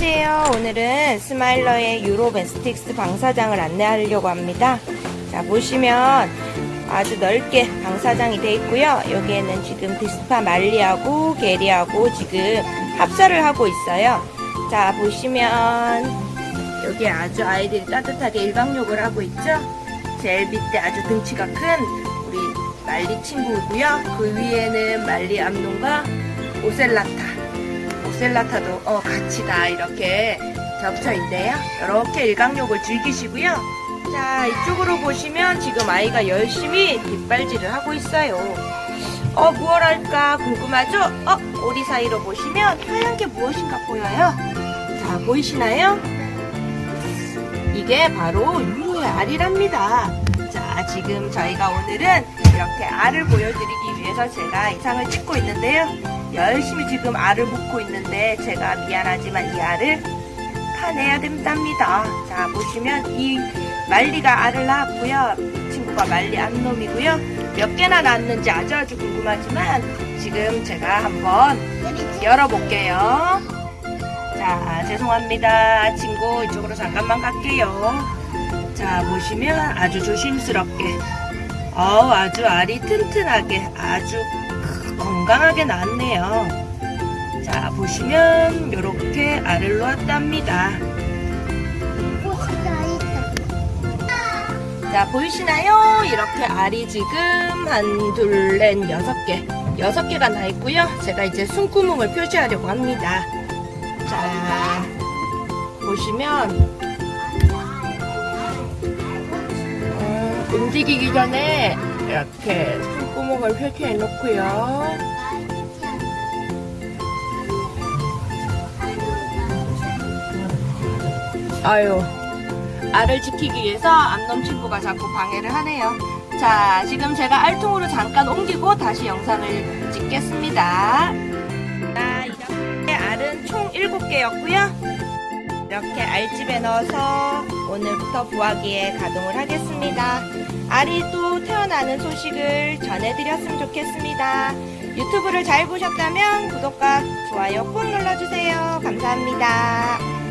안녕하세요. 오늘은 스마일러의 Uromastyx 방사장을 안내하려고 합니다. 자, 보시면 아주 넓게 방사장이 되어 있고요. 여기에는 지금 dispar 말리하고 geyri하고 지금 합사를 하고 있어요. 자, 보시면 여기 아주 아이들이 따뜻하게 일광욕을 하고 있죠. 제일 밑에 아주 등치가 큰 우리 말리 친구고요. 그 위에는 말리 암놈과 오셀라타. 오셀라타도 어, 같이 다 이렇게 겹쳐 있네요. 이렇게 일광욕을 즐기시고요. 자, 이쪽으로 보시면 지금 아이가 열심히 뒷발질을 하고 있어요. 어, 무얼 할까 궁금하죠? 어, 오리 사이로 보시면 하얀 게 무엇인가 보여요? 자, 보이시나요? 이게 바로 유로의 알이랍니다. 자, 지금 저희가 오늘은 이렇게 알을 보여드리기 위해서 제가 이상을 찍고 있는데요. 열심히 지금 알을 묶고 있는데 제가 미안하지만 이 알을 파내야 된답니다. 자, 보시면 이 말리가 알을 낳았고요. 이 친구가 말리 암놈이고요. 몇 개나 낳았는지 아주 아주 궁금하지만 지금 제가 한번 열어볼게요. 자, 죄송합니다. 친구 이쪽으로 잠깐만 갈게요. 자, 보시면 아주 조심스럽게 어 아주 알이 튼튼하게 아주 건강하게 나왔네요. 자, 보시면 이렇게 알을 놓았답니다. 자, 보이시나요? 이렇게 알이 지금 한, 둘, 넷, 여섯 개. 여섯 개가 나 있고요. 제가 이제 숨구멍을 표시하려고 합니다. 자, 보시면, 음, 움직이기 전에 이렇게 숨구멍을 표시해 놓고요. 아유, 알을 지키기 위해서 암놈 친구가 자꾸 방해를 하네요. 자, 지금 제가 알통으로 잠깐 옮기고 다시 영상을 찍겠습니다. 자, 이렇게 알은 총 7개였고요. 이렇게 알집에 넣어서 오늘부터 부화기에 가동을 하겠습니다. 알이 또 나는 소식을 전해드렸으면 좋겠습니다. 유튜브를 잘 보셨다면 구독과 좋아요 꼭 눌러주세요. 감사합니다.